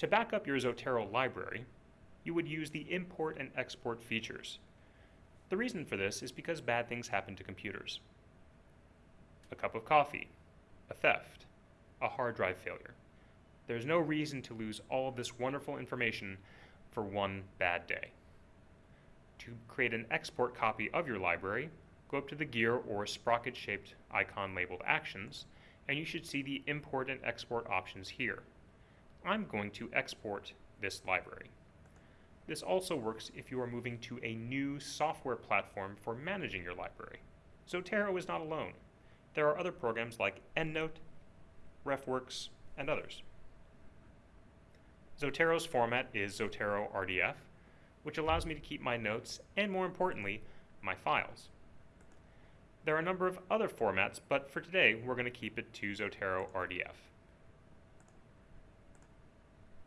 To back up your Zotero library, you would use the import and export features. The reason for this is because bad things happen to computers. A cup of coffee, a theft, a hard drive failure. There's no reason to lose all of this wonderful information for one bad day. To create an export copy of your library, go up to the gear or sprocket shaped icon labeled Actions, and you should see the import and export options here. I'm going to export this library. This also works if you are moving to a new software platform for managing your library. Zotero is not alone. There are other programs like EndNote, RefWorks, and others. Zotero's format is Zotero RDF, which allows me to keep my notes and, more importantly, my files. There are a number of other formats, but for today, we're going to keep it to Zotero RDF.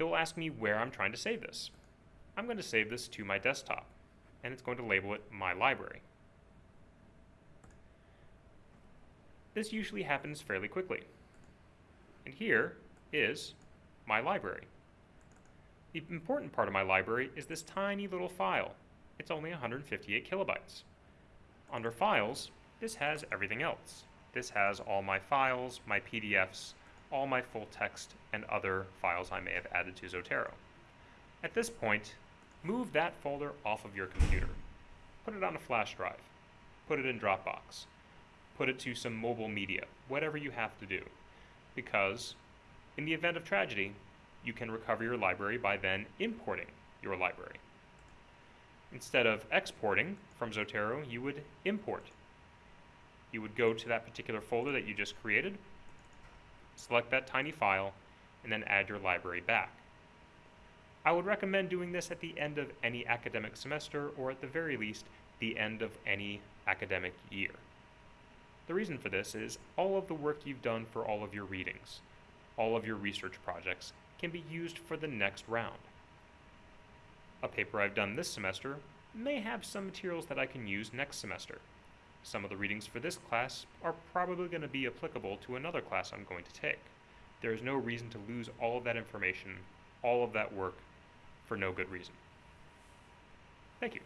It will ask me where I'm trying to save this. I'm going to save this to my desktop, and it's going to label it My Library. This usually happens fairly quickly. And here is my library. The important part of my library is this tiny little file. It's only 158 kilobytes. Under Files, this has everything else. This has all my files, my PDFs, all my full text, and other files I may have added to Zotero. At this point, move that folder off of your computer. Put it on a flash drive. Put it in Dropbox. Put it to some mobile media, whatever you have to do. Because in the event of tragedy, you can recover your library by then importing your library. Instead of exporting from Zotero, you would import. You would go to that particular folder that you just created, select that tiny file, and then add your library back. I would recommend doing this at the end of any academic semester or at the very least the end of any academic year. The reason for this is all of the work you've done for all of your readings, all of your research projects, can be used for the next round. A paper I've done this semester may have some materials that I can use next semester. Some of the readings for this class are probably going to be applicable to another class I'm going to take. There is no reason to lose all of that information, all of that work, for no good reason. Thank you.